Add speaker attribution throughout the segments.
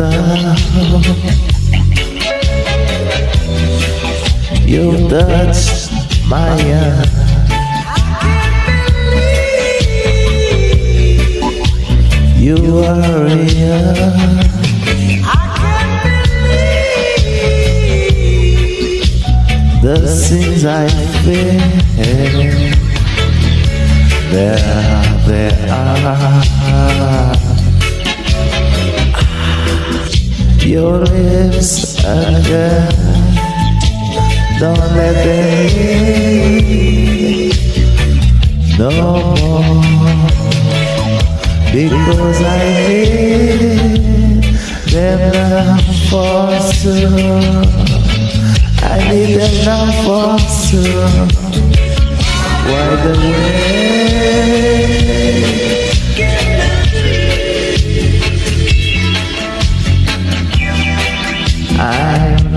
Speaker 1: sound. You touched my eye. You are real. I can't believe The things I feel, there, there are. Your lips are again, don't let them leave no more, because I need them now for sure. I need them now for sure. Why the way?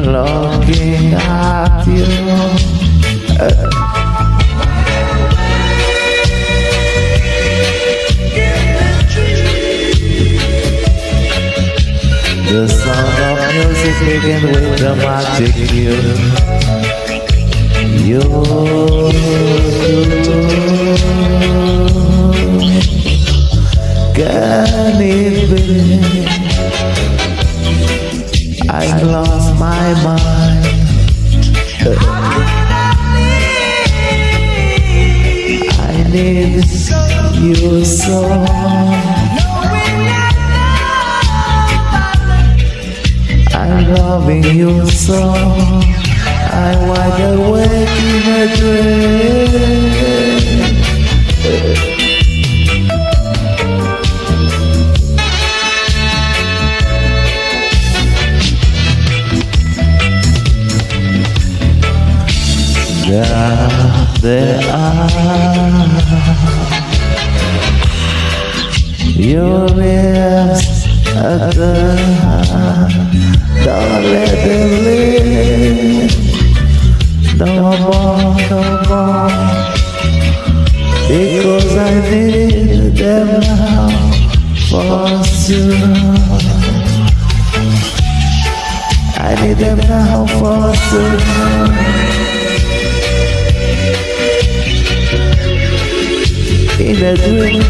Speaker 1: Looking at you. The sound of music begin with the magic you. You can it be? I lost my mind. I need you so. I'm loving you so. I wide awake in a There, are your lips at the Don't let them live No more, no more Because I need them now. For sure I need them now for sure a.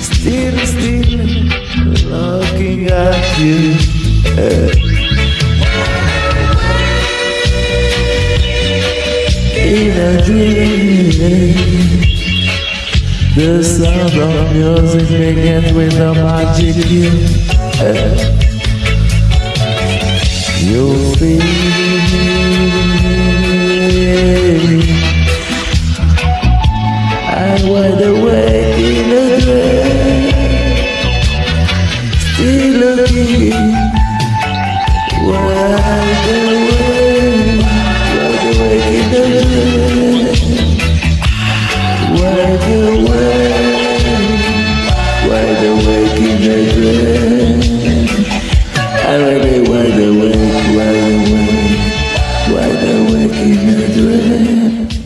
Speaker 1: Still, still looking at you. In a dream, the sound of music begins with a magic you. You feel keep me driven